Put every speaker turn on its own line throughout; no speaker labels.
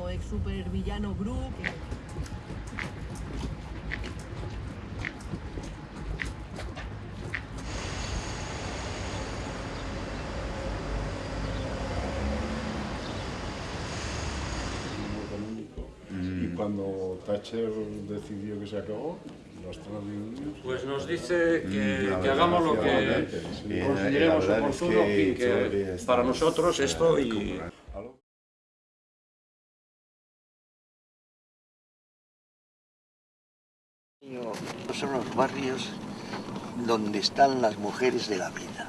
supervillano, ex supervillano Group.
Y cuando Thatcher decidió que se acabó, los Estados Unidos...
Pues nos dice que,
Mm,
que hagamos lo que consideremos oportuno
que
y que para nosotros esto y
barrios donde están las mujeres de la vida,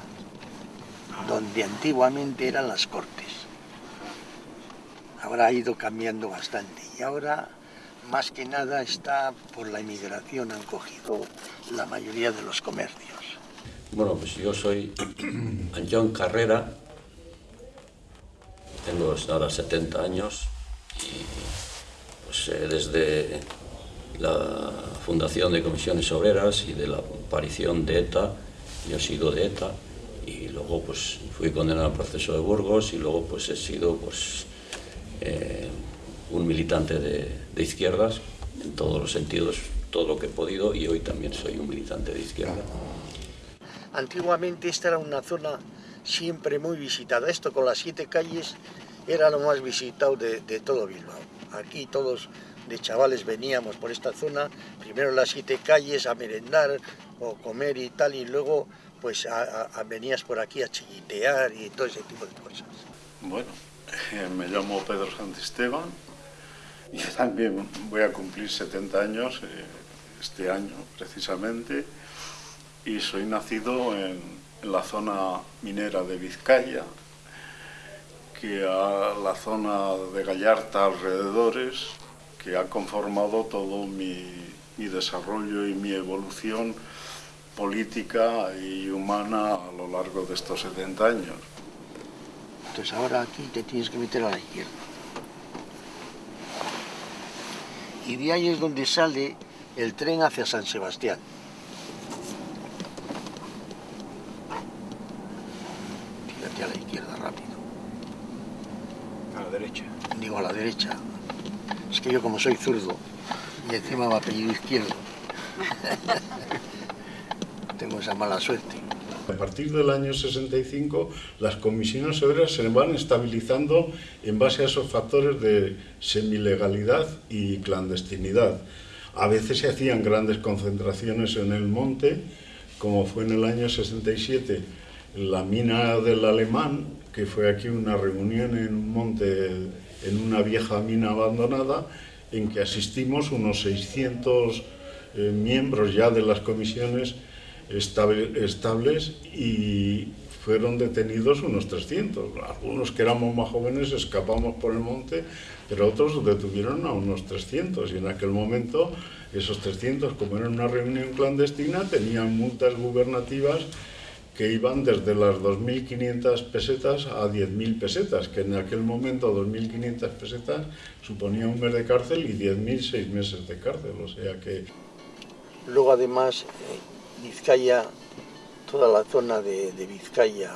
donde antiguamente eran las cortes. Ahora ha ido cambiando bastante y ahora más que nada está por la inmigración, han cogido la mayoría de los comercios.
Bueno, pues yo soy Anjon Carrera, tengo ahora 70 años y pues, eh, desde la fundación de comisiones obreras y de la aparición de ETA, yo he sido de ETA y luego pues fui condenado al proceso de Burgos y luego pues he sido pues eh, un militante de, de izquierdas en todos los sentidos, todo lo que he podido y hoy también soy un militante de izquierda.
Antiguamente esta era una zona siempre muy visitada. Esto con las siete calles era lo más visitado de, de todo Bilbao. Aquí todos de chavales veníamos por esta zona, primero las siete calles a merendar o comer y tal, y luego pues venías por aquí a chillitear y todo ese tipo de cosas.
Bueno, eh, me llamo Pedro Santisteban y también voy a cumplir 70 años eh, este año precisamente y soy nacido en, en la zona minera de Vizcaya, que a la zona de Gallarta alrededores, que ha conformado todo mi, mi desarrollo y mi evolución política y humana a lo largo de estos 70 años.
Entonces ahora aquí te tienes que meter a la izquierda. Y de ahí es donde sale el tren hacia San Sebastián. Tírate a la izquierda rápido.
A la derecha.
Digo a la derecha. Es que yo como soy zurdo y encima me apellido izquierdo. Tengo esa mala suerte.
A partir del año 65, las comisiones obreras se van estabilizando en base a esos factores de semilegalidad y clandestinidad. A veces se hacían grandes concentraciones en el monte, como fue en el año 67 en la mina del Alemán, que fue aquí una reunión en un monte, en una vieja mina abandonada, en que asistimos unos 600 eh, miembros ya de las comisiones estable- estables y fueron detenidos unos 300. Algunos que éramos más jóvenes escapamos por el monte, pero otros detuvieron a unos 300 y en aquel momento esos 300, como era una reunión clandestina, tenían multas gubernativas que iban desde las 2.500 pesetas a 10.000 pesetas, que en aquel momento 2.500 pesetas suponía un mes de cárcel y 10.000 seis meses de cárcel, o sea que
Luego además eh, Vizcaya, toda la zona de, de Vizcaya,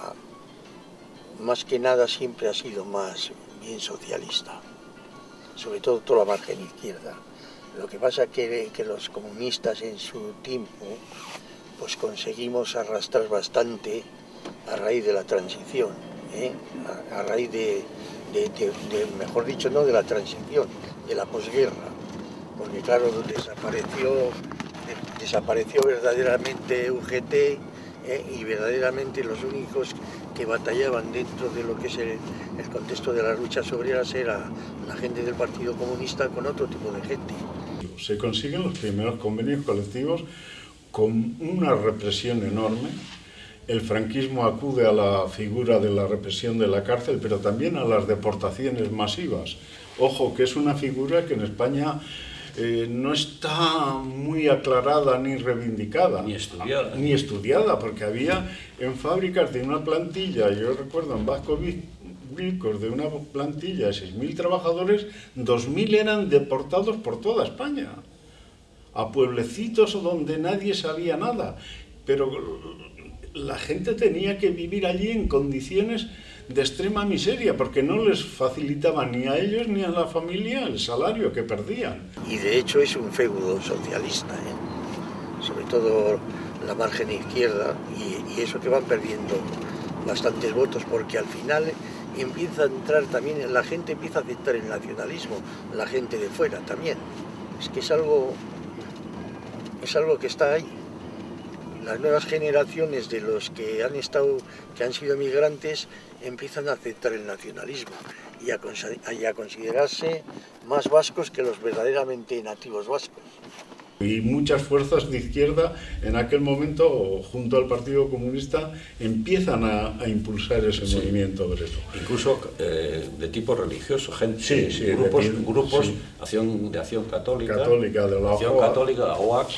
más que nada siempre ha sido más bien socialista, sobre todo toda la margen izquierda. Lo que pasa que, que los comunistas en su tiempo pues conseguimos arrastrar bastante a raíz de la transición, ¿eh? a, raíz de, mejor dicho, no de la transición, de la posguerra, porque claro, desapareció, de- desapareció verdaderamente UGT ¿eh? y verdaderamente los únicos que batallaban dentro de lo que es el, el contexto de las luchas obreras era la gente del Partido Comunista con otro tipo de gente.
se consiguen los primeros convenios colectivos con una represión enorme. El franquismo acude a la figura de la represión de la cárcel, pero también a las deportaciones masivas. Ojo, que es una figura que en España eh, no está muy aclarada ni reivindicada.
Ni estudiada.
Ni estudiada, porque había en fábricas de una plantilla, yo recuerdo en Vasco Vi- Vilcos, de una plantilla de 6.000 trabajadores, 2.000 eran deportados por toda España, a pueblecitos donde nadie sabía nada. Pero la gente tenía que vivir allí en condiciones de extrema miseria, porque no les facilitaba ni a ellos ni a la familia el salario que perdían.
Y de hecho es un feudo socialista, ¿eh? sobre todo la margen izquierda, y, y eso que van perdiendo bastantes votos, porque al final empieza a entrar también, la gente empieza a aceptar el nacionalismo, la gente de fuera también. Es que es algo, es algo que está ahí. Las nuevas generaciones de los que han estado, que han sido migrantes, empiezan a aceptar el nacionalismo y a, y a considerarse más vascos que los verdaderamente nativos vascos.
Y muchas fuerzas de izquierda en aquel momento, junto al Partido Comunista, empiezan a, a impulsar ese sí. movimiento obrero.
Incluso eh, de tipo religioso, gente,
sí, sí,
grupos,
de,
grupos acción, de acción católica,
católica de la
acción
OAC.
católica, OAC,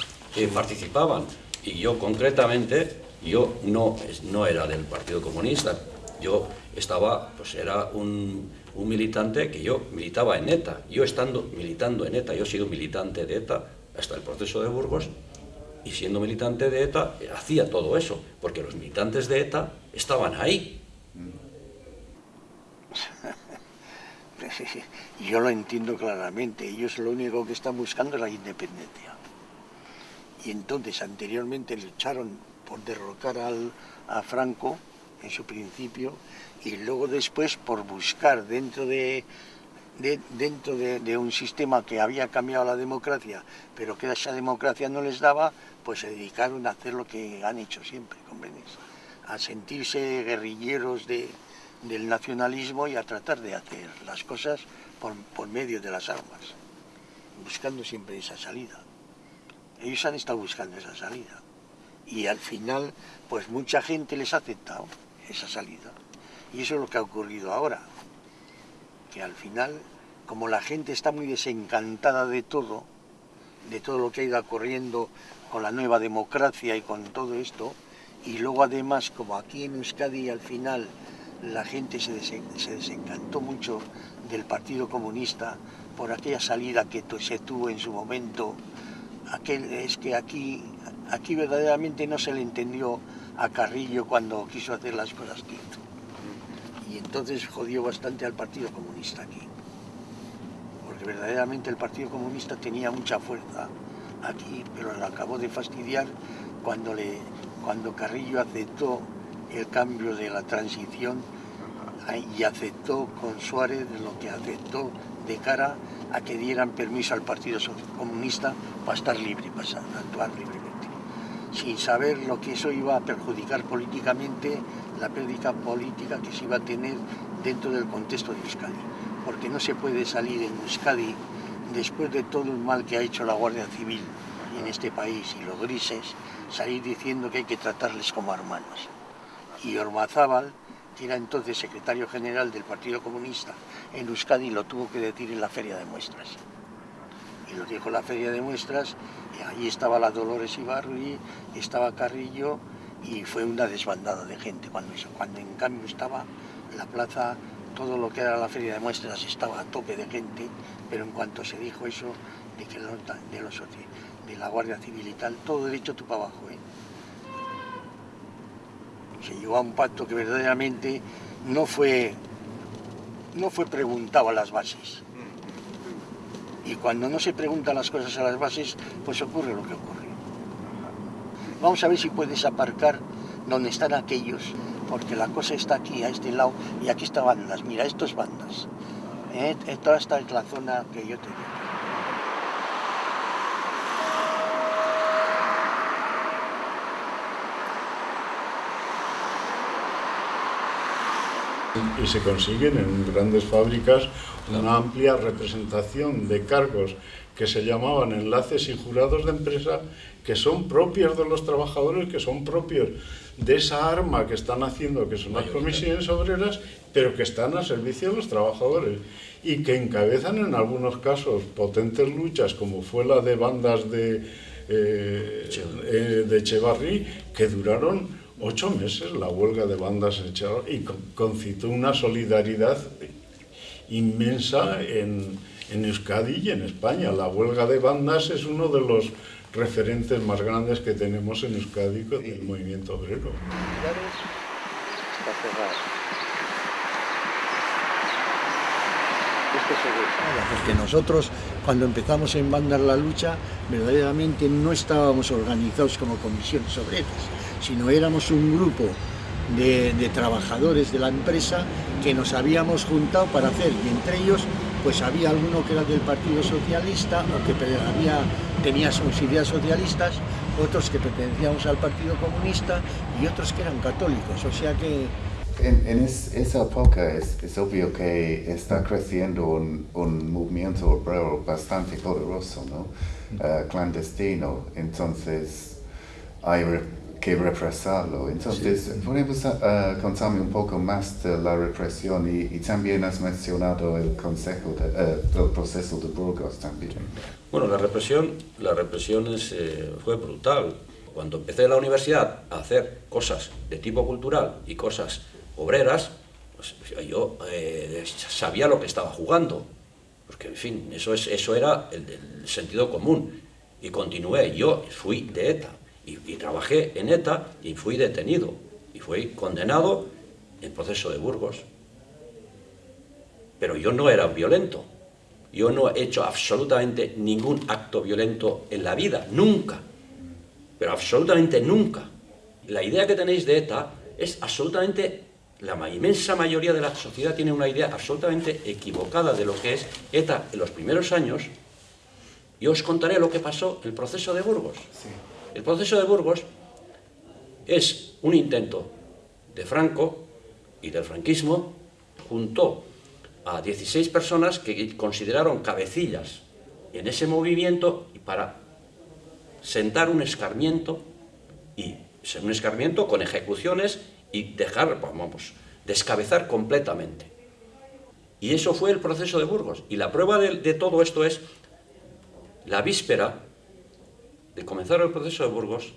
participaban. Y yo concretamente, yo no, no era del Partido Comunista, yo estaba, pues era un, un militante que yo militaba en ETA. Yo estando militando en ETA, yo he sido militante de ETA hasta el proceso de Burgos, y siendo militante de ETA, hacía todo eso, porque los militantes de ETA estaban ahí.
Yo lo entiendo claramente, ellos lo único que están buscando es la independencia. Y entonces anteriormente lucharon por derrocar al, a Franco en su principio, y luego después por buscar dentro de, de, dentro de, un sistema que había cambiado la democracia, pero que esa democracia no les daba, pues se dedicaron a hacer lo que han hecho siempre, ¿comprendes? A sentirse guerrilleros de, del nacionalismo y a tratar de hacer las cosas por, por medio de las armas, buscando siempre esa salida. Ellos han estado buscando esa salida y al final, pues mucha gente les ha aceptado esa salida. Y eso es lo que ha ocurrido ahora que al final, como la gente está muy desencantada de todo, de todo lo que ha ido ocurriendo con la nueva democracia y con todo esto, y luego además, como aquí en Euskadi al final la gente se, se desencantó mucho del Partido Comunista por aquella salida que se tuvo en su momento, es que aquí, aquí verdaderamente no se le entendió a Carrillo cuando quiso hacer las cosas que hizo y entonces jodió bastante al Partido Comunista aquí. Porque verdaderamente el Partido Comunista tenía mucha fuerza aquí, pero lo acabó de fastidiar cuando, cuando Carrillo aceptó el cambio de la transición y aceptó con Suárez lo que aceptó de cara a que dieran permiso al Partido Comunista para estar libre, para actuar libremente, sin saber lo que eso iba a perjudicar políticamente la pérdida política que se iba a tener dentro del contexto de Euskadi. Porque no se puede salir en Euskadi, después de todo el mal que ha hecho la Guardia Civil en este país y los grises, salir diciendo que hay que tratarles como hermanos. Y Ormazábal, era entonces secretario general del Partido Comunista en Euskadi, lo tuvo que decir en la Feria de Muestras. Y lo dijo la Feria de Muestras, y allí estaba la Dolores Ibarri, estaba Carrillo, y fue una desbandada de gente cuando, cuando en cambio estaba la plaza, todo lo que era la feria de muestras estaba a tope de gente, pero en cuanto se dijo eso de, que de, los, de la Guardia Civil y tal, todo derecho tú para abajo. ¿eh? Se llegó a un pacto que verdaderamente no fue, no fue preguntado a las bases. Y cuando no se preguntan las cosas a las bases, pues ocurre lo que ocurre. Vamos a ver si puedes aparcar donde están aquellos, porque la cosa está aquí, a este lado, y aquí está bandas. Mira, esto es bandas. ¿Eh? Toda esta es la zona que yo te digo.
Y se consiguen en grandes fábricas una amplia representación de cargos que se llamaban enlaces y jurados de empresa que son propios de los trabajadores, que son propios de esa arma que están haciendo, que son las comisiones obreras, pero que están a servicio de los trabajadores y que encabezan en algunos casos potentes luchas, como fue la de bandas de, eh, eh, de Echevarri, que duraron ocho meses la huelga de bandas y concitó una solidaridad inmensa en, en, Euskadi y en España. La huelga de bandas es uno de los referentes más grandes que tenemos en Euskadi con el movimiento obrero.
Porque nosotros, cuando empezamos en Bandar la lucha, verdaderamente no estábamos organizados como comisiones obreras, sino éramos un grupo de, de, trabajadores de la empresa que nos habíamos juntado para hacer, y entre ellos pues había alguno que era del Partido Socialista o que había, tenía sus ideas socialistas, otros que pertenecíamos al Partido Comunista y otros que eran católicos, o sea que...
En, en es, esa época es, es, obvio que está creciendo un, un movimiento obrero bastante poderoso, ¿no? Uh, clandestino, entonces hay que represarlo. Entonces, sí. ¿podemos uh, contarme un poco más de la represión y, y también has mencionado el consejo de, uh, el proceso de Burgos también?
Bueno, la represión, la represión es, eh, fue brutal. Cuando empecé en la universidad a hacer cosas de tipo cultural y cosas obreras, pues yo eh, sabía lo que estaba jugando. Porque, en fin, eso, es, eso era el, el sentido común. Y continué. Yo fui de ETA y, trabajé en ETA y fui detenido y fui condenado en proceso de Burgos. Pero yo no era violento. Yo no he hecho absolutamente ningún acto violento en la vida, nunca. Pero absolutamente nunca. La idea que tenéis de ETA es absolutamente, la inmensa mayoría de la sociedad tiene una idea absolutamente equivocada de lo que es ETA en los primeros años. Yo os contaré lo que pasó en el proceso de Burgos. Sí. El proceso de Burgos es un intento de Franco y del franquismo, juntó a 16 personas que consideraron cabecillas en ese movimiento para sentar un escarmiento y ser un escarmiento con ejecuciones y dejar, vamos, descabezar completamente. Y eso fue el proceso de Burgos. Y la prueba de todo esto es la víspera de comenzar el proceso de Burgos,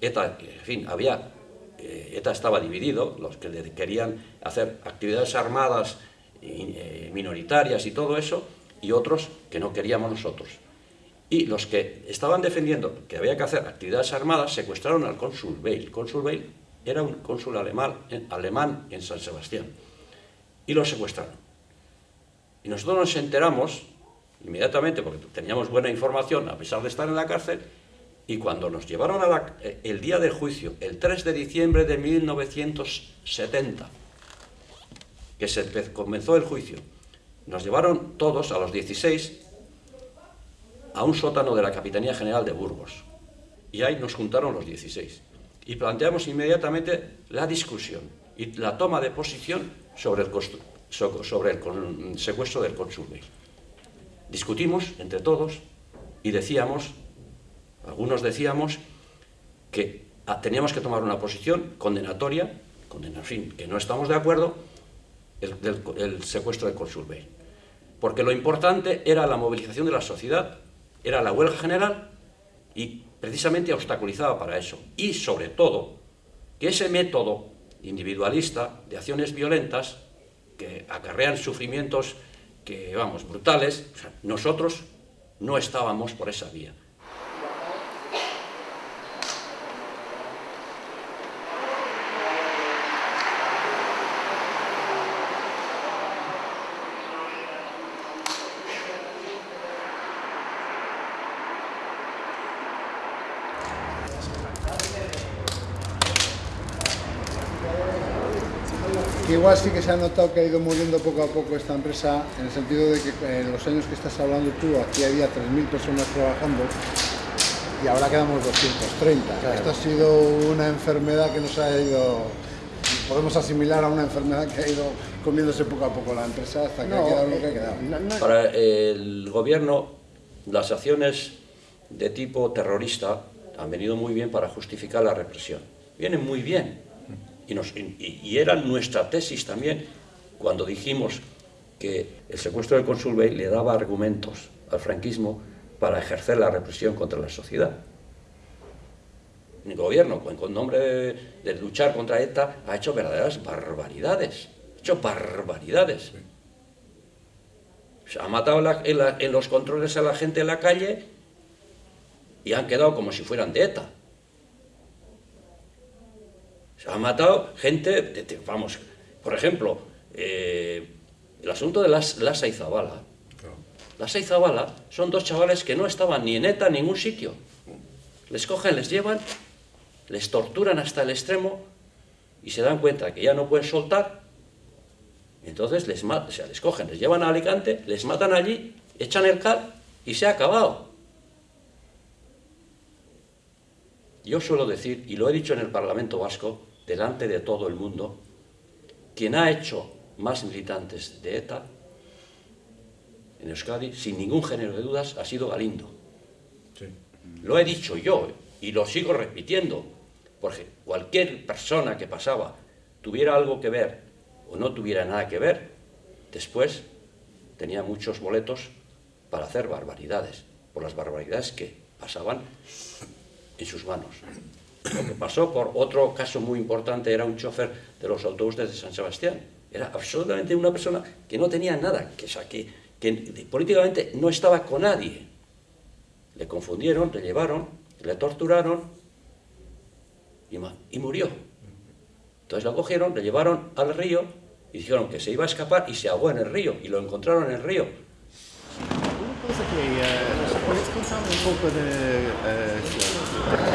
ETA, en fin, había, eh, ETA estaba dividido, los que querían hacer actividades armadas eh, minoritarias y todo eso, y otros que no queríamos nosotros. Y los que estaban defendiendo que había que hacer actividades armadas secuestraron al cónsul Weil. Cónsul Weil era un cónsul alemán, alemán en San Sebastián. Y lo secuestraron. Y nosotros nos enteramos inmediatamente, porque teníamos buena información, a pesar de estar en la cárcel, y cuando nos llevaron a la, eh, el día del juicio, el 3 de diciembre de 1970, que se comenzó el juicio, nos llevaron todos, a los 16, a un sótano de la Capitanía General de Burgos. Y ahí nos juntaron los 16. Y planteamos inmediatamente la discusión y la toma de posición sobre el, secuestro del cónsul Discutimos entre todos y decíamos algunos decíamos que teníamos que tomar una posición condenatoria, condena, en fin, que no estamos de acuerdo, el, del, el secuestro de Consul Bay. Porque lo importante era la movilización de la sociedad, era la huelga general y precisamente obstaculizaba para eso. Y sobre todo, que ese método individualista de acciones violentas que acarrean sufrimientos que, vamos, brutales, nosotros no estábamos por esa vía.
Igual sí que se ha notado que ha ido muriendo poco a poco esta empresa, en el sentido de que en los años que estás hablando tú, aquí había 3.000 personas trabajando y ahora quedamos 230. Claro. Esto ha sido una enfermedad que nos ha ido, podemos asimilar a una enfermedad que ha ido comiéndose poco a poco la empresa hasta que no, ha quedado lo que ha quedado. No,
no. Para el gobierno, las acciones de tipo terrorista han venido muy bien para justificar la represión. Vienen muy bien, y, era nuestra tesis también cuando dijimos que el secuestro del cónsul Bay le daba argumentos al franquismo para ejercer la represión contra la sociedad. El gobierno, con nombre de, de luchar contra ETA, ha hecho verdaderas barbaridades. Ha hecho barbaridades. Se ha matado la, en los controles a la gente en la calle y han quedado como si fueran de ETA. Se han matado gente, vamos, por ejemplo, eh, el asunto de las, Lasa y Zabala. Lasa y Zabala son dos chavales que no estaban ni en ETA ni en ningún sitio. Les cogen, les llevan, les torturan hasta el extremo y se dan cuenta que ya no pueden soltar. Entonces les, o sea, les cogen, les llevan a Alicante, les matan allí, echan el cal y se ha acabado. Yo suelo decir, y lo he dicho en el Parlamento Vasco, delante de todo el mundo, quien ha hecho más militantes de ETA en Euskadi, sin ningún género de dudas, ha sido Galindo. Lo he dicho yo y lo sigo repitiendo, porque cualquier persona que pasaba tuviera algo que ver o no tuviera nada que ver, después tenía muchos boletos para hacer barbaridades, por las barbaridades que pasaban en sus manos. Lo que pasó por otro caso muy importante era un chofer de los autobuses de San Sebastián. Era absolutamente una persona que no tenía nada, que, que, que políticamente no estaba con nadie. Le confundieron, le llevaron, le torturaron y, y murió. Entonces lo cogieron, le llevaron al río y dijeron que se iba a escapar y se ahogó en el río y lo encontraron en el río.
Una cosa que, uh, ¿puedes contarme un poco de uh,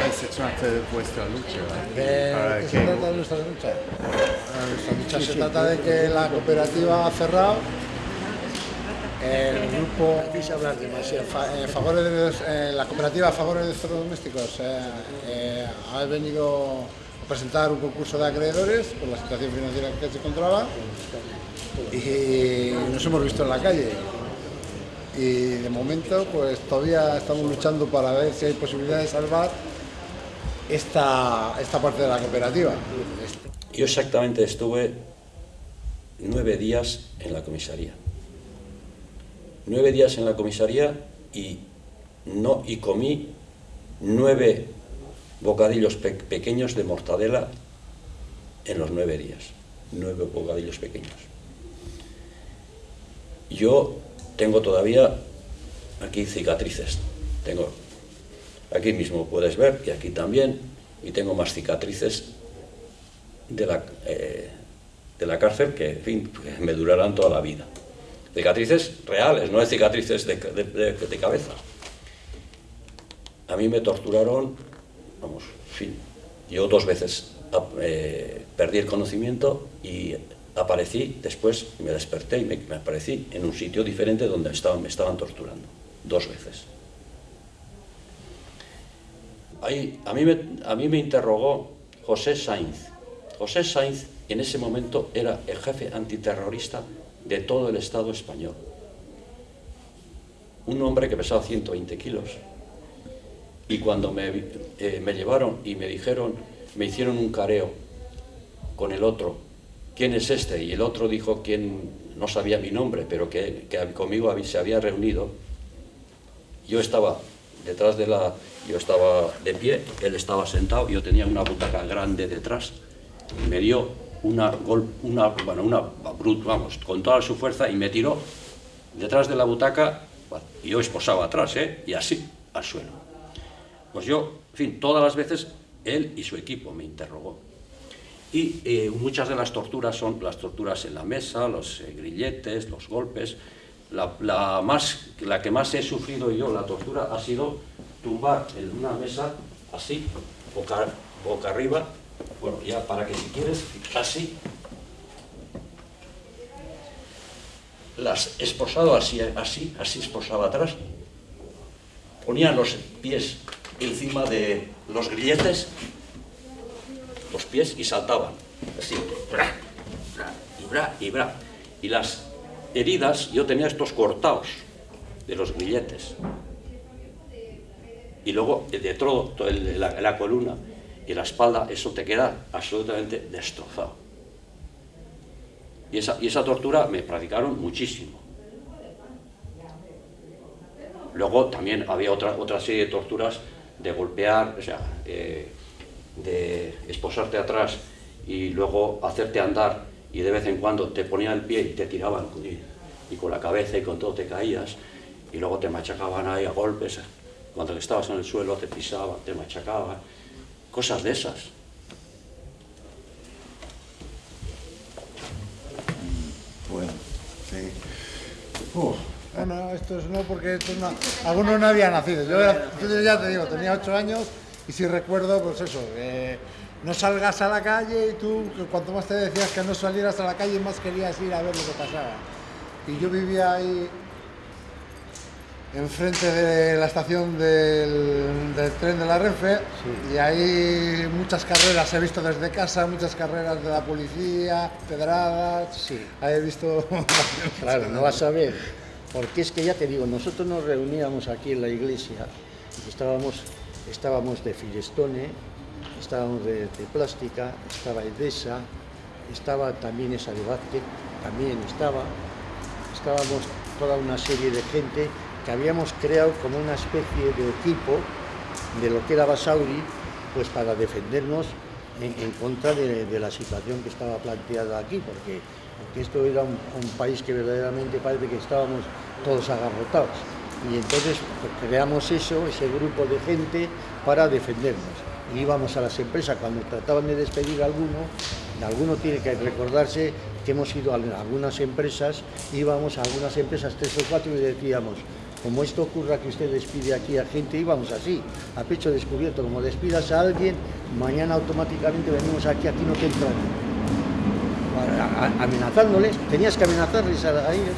qué se trata vuestra lucha?
¿De qué se trata nuestra lucha? Nuestra lucha se trata de que la cooperativa ha cerrado el grupo quise hablar demasiado en favor de eh, la cooperativa a favor de los domésticos eh, eh, ha venido a presentar un concurso de acreedores por la situación financiera que se encontraba y nos hemos visto en la calle y de momento pues todavía estamos luchando para ver si hay posibilidad de salvar esta, esta parte de la cooperativa.
Yo exactamente estuve nueve días en la comisaría nueve días en la comisaría y, no, y comí nueve bocadillos pequeños de mortadela en los nueve días. Nueve bocadillos pequeños. Yo tengo todavía aquí cicatrices. Tengo aquí mismo puedes ver y aquí también y tengo más cicatrices de la, eh, de la cárcel que, en fin, me durarán toda la vida cicatrices reales, no es cicatrices de, cabeza. A mí me torturaron, vamos, fin, yo dos veces eh, perdí el conocimiento y aparecí, después me desperté y me, aparecí en un sitio diferente donde me estaban torturando, dos veces. Ahí, a, mí me, a mí me interrogó José Sainz. José Sainz en ese momento era el jefe antiterrorista de todo el Estado español. Un hombre que pesaba 120 kilos. Y cuando me, eh, me llevaron y me dijeron, me hicieron un careo con el otro, ¿quién es este? Y el otro dijo quién no sabía mi nombre, pero que, que conmigo se había reunido. Yo estaba detrás de la... Yo estaba de pie, él estaba sentado, yo tenía una butaca grande detrás, y me dio una, una, bueno, una vamos, con toda su fuerza y me tiró detrás de la butaca, y yo esposaba atrás, ¿eh? y así, al suelo. Pues yo, en fin, todas las veces él y su equipo me interrogó. Y eh, muchas de las torturas son las torturas en la mesa, los eh, grilletes, los golpes. La, más, la que más he sufrido yo, la tortura, ha sido tumbar en una mesa así, boca, boca arriba, bueno, ya para que si quieres, así, las esposado así, así, así esposaba atrás, ponía los pies encima de los grilletes, los pies y saltaban, así, bra, bra, y bra, y bra. Y las heridas, yo tenía estos cortados de los grilletes. Y luego de todo, la columna, y la espalda, eso te queda absolutamente destrozado. Y esa, y esa tortura me practicaron muchísimo. Luego también había otra, otra serie de torturas de golpear, o sea, eh, de esposarte atrás y luego hacerte andar y de vez en cuando te ponía el pie y te tiraban y, y con la cabeza y con todo te caías y luego te machacaban ahí a golpes cuando estabas en el suelo te pisaba, te machacaba, cosas de esas.
Bueno, sí.
Uf. Bueno, esto es no porque esto es una... algunos no habían nacido. Yo yo ya te digo, tenía ocho años y sí recuerdo, pues eso, eh, no salgas a la calle y tú, cuanto más te decías que no salieras a la calle, más querías ir a ver lo que pasaba. Y yo vivía ahí enfrente de la estación del, del tren de la Renfe y ahí muchas carreras he visto desde casa, muchas carreras de la policía, pedradas,
Sí.
he visto...
Claro, no vas a ver, porque es que ya te digo, nosotros nos reuníamos aquí en la iglesia y estábamos, estábamos de Firestone, estábamos de, Plástica, estaba Edesa, estaba también esa de Vázquez, también estaba, estábamos toda una serie de gente que habíamos creado como una especie de equipo de lo que era Basauri, pues para defendernos en, contra de, de la situación que estaba planteada aquí, porque, porque esto era un, un país que verdaderamente parece que estábamos todos agarrotados. Y entonces pues, creamos eso, ese grupo de gente para defendernos. Íbamos a las empresas cuando trataban de despedir a alguno, alguno tiene que recordarse que hemos ido a algunas empresas, íbamos a algunas empresas tres o cuatro y decíamos, como esto ocurra que usted despide aquí a gente, íbamos así, a pecho descubierto, como despidas a alguien, mañana automáticamente venimos aquí, aquí no te entran. Amenazándoles, tenías que amenazarles a ellos.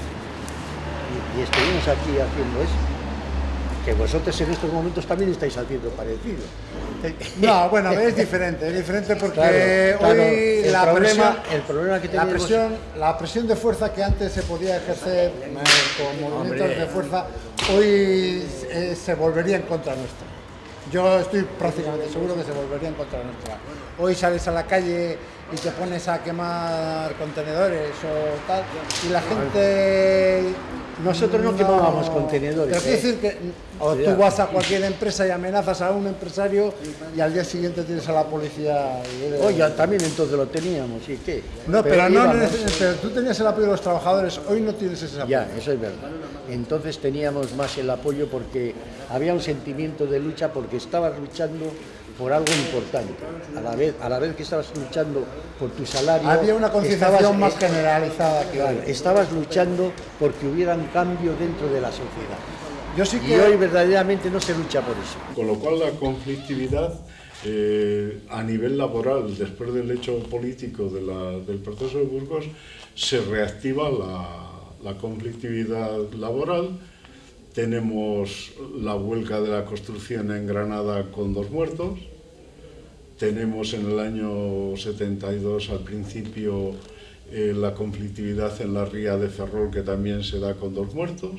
Y, y estuvimos aquí haciendo eso. Que vosotros en estos momentos también estáis haciendo parecido.
No, bueno, es diferente, es diferente porque
Claro, claro,
hoy
el
la
problema-
presión,
el problema que
la presión, la presión de fuerza que antes se podía ejercer con movimientos
Hombre.
de fuerza, hoy eh, se volvería en contra nuestra. Yo estoy prácticamente seguro que se volvería en contra nuestra. Hoy sales a la calle y te pones a quemar contenedores o tal, y la gente
Nosotros no quemábamos contenedores,
Pero quiero
¿eh?
decir que o tú vas a cualquier empresa y amenazas a un empresario y al día siguiente tienes a la policía. y-
Oye, también entonces lo teníamos, ¿y qué?
No, pero, no, pero tú tenías el apoyo de los trabajadores, hoy no tienes ese apoyo.
Ya, eso es verdad. Entonces teníamos más el apoyo porque había un sentimiento de lucha porque estabas luchando por algo importante. A la vez, a la vez que estabas luchando por tu salario,
Había una concienciación
estabas-
más generalizada que
claro,
hoy.
estabas luchando porque hubiera un cambio dentro de la sociedad.
Yo sí
Y
que
hoy verdaderamente no se lucha por eso.
Con lo cual la conflictividad eh, a nivel laboral, después del hecho político de la- del proceso de Burgos, se reactiva la, la conflictividad laboral. Tenemos la huelga de la construcción en Granada con dos muertos. Tenemos en el año 72 al principio eh, la conflictividad en la ría de Ferrol que también se da con dos muertos.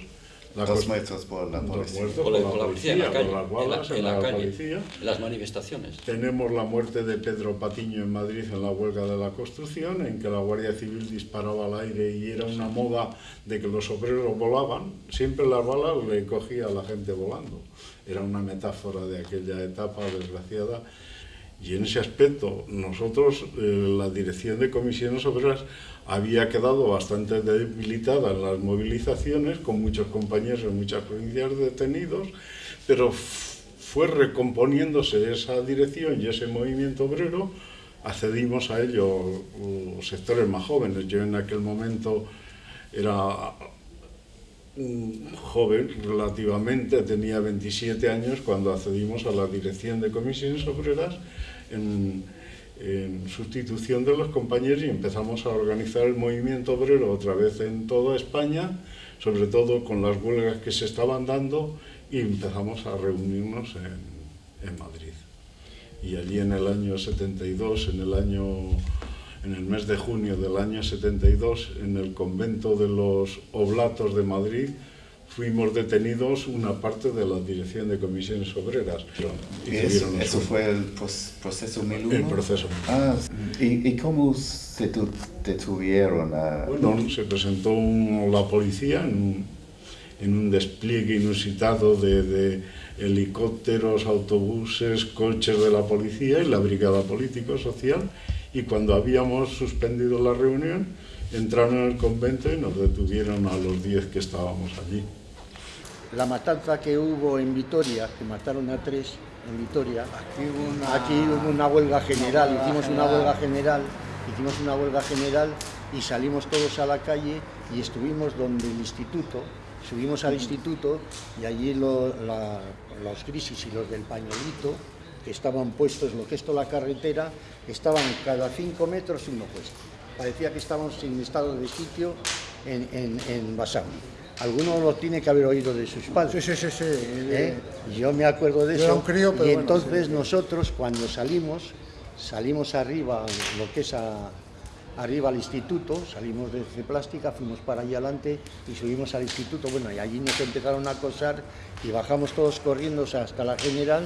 La
Dos muertos por la
dos
policía.
muertos
Con la,
por
la policía en la
por
calle,
las
en la, en la calle,
policía.
en las manifestaciones.
Tenemos la muerte de Pedro Patiño en Madrid en la huelga de la construcción, en que la Guardia Civil disparaba al aire y era una moda de que los obreros volaban. Siempre las balas le cogía a la gente volando. Era una metáfora de aquella etapa desgraciada. Y en ese aspecto, nosotros, eh, la dirección de comisiones obreras, había quedado bastante debilitada en las movilizaciones, con muchos compañeros en muchas provincias detenidos, pero fue recomponiéndose esa dirección y ese movimiento obrero, accedimos a ello los sectores más jóvenes. Yo en aquel momento era un joven relativamente, tenía 27 años cuando accedimos a la dirección de comisiones obreras en, en sustitución de los compañeros y empezamos a organizar el movimiento obrero otra vez en toda España, sobre todo con las huelgas que se estaban dando y empezamos a reunirnos en, en Madrid. Y allí en el año 72, en el año en el mes de junio del año 72, en el convento de los Oblatos de Madrid, fuimos detenidos una parte de la dirección de comisiones obreras. Y
¿Y eso, eso fue el proceso 1001?
el proceso.
Ah, ¿y, y cómo se tu- detuvieron a...?
Bueno, se presentó la policía en un, en un despliegue inusitado de, de helicópteros, autobuses, coches de la policía y la brigada político-social. Y cuando habíamos suspendido la reunión, entraron en el convento y nos detuvieron a los 10 que estábamos allí.
La matanza que hubo en Vitoria, que mataron a tres en Vitoria,
Aquí hubo una...
aquí hubo una huelga general,
huelga
hicimos una huelga general, hicimos una huelga general y salimos todos a la calle y estuvimos donde el instituto, subimos al instituto y allí lo- la- los crisis y los del pañuelito, que estaban puestos, lo que es toda la carretera, estaban cada cinco metros uno puesto. Parecía que estábamos en estado de sitio en, en, en Basauri. Alguno lo tiene que haber oído de sus padres.
Sí, sí, sí, sí.
¿eh? Yo me acuerdo de
Yo
eso.
crío, pero
y
bueno,
entonces
sí.
nosotros cuando salimos, salimos arriba, lo que es a- arriba al instituto, salimos desde Plástica, fuimos para allá adelante y subimos al instituto, bueno, y allí nos empezaron a acosar y bajamos todos corriendo hasta la general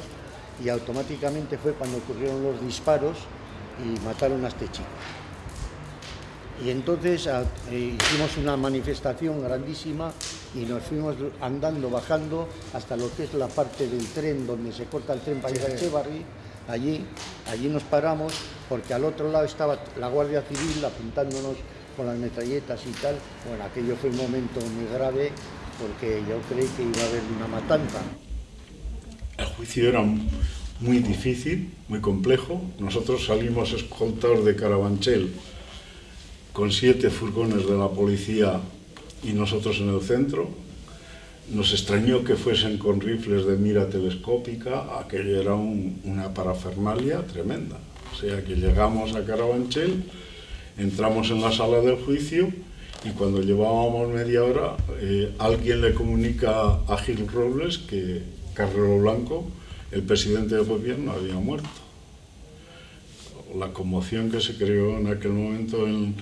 y automáticamente fue cuando ocurrieron los disparos y mataron a este chico. Y entonces a- eh, hicimos una manifestación grandísima y nos fuimos andando, bajando hasta lo que es la parte del tren donde se corta el tren para ir a Echevarri. Allí, allí nos paramos porque al otro lado estaba la Guardia Civil apuntándonos con las metralletas y tal. Bueno, aquello fue un momento muy grave porque yo creí que iba a haber una matanza.
El juicio era muy difícil, muy complejo. Nosotros salimos escoltados de Carabanchel con siete furgones de la policía y nosotros en el centro. Nos extrañó que fuesen con rifles de mira telescópica, aquello era un- una parafernalia tremenda. O sea que llegamos a Carabanchel, entramos en la sala del juicio y cuando llevábamos media hora, eh, alguien le comunica a Gil Robles que Carrero Blanco, el presidente del gobierno, había muerto. La conmoción que se creó en aquel momento en,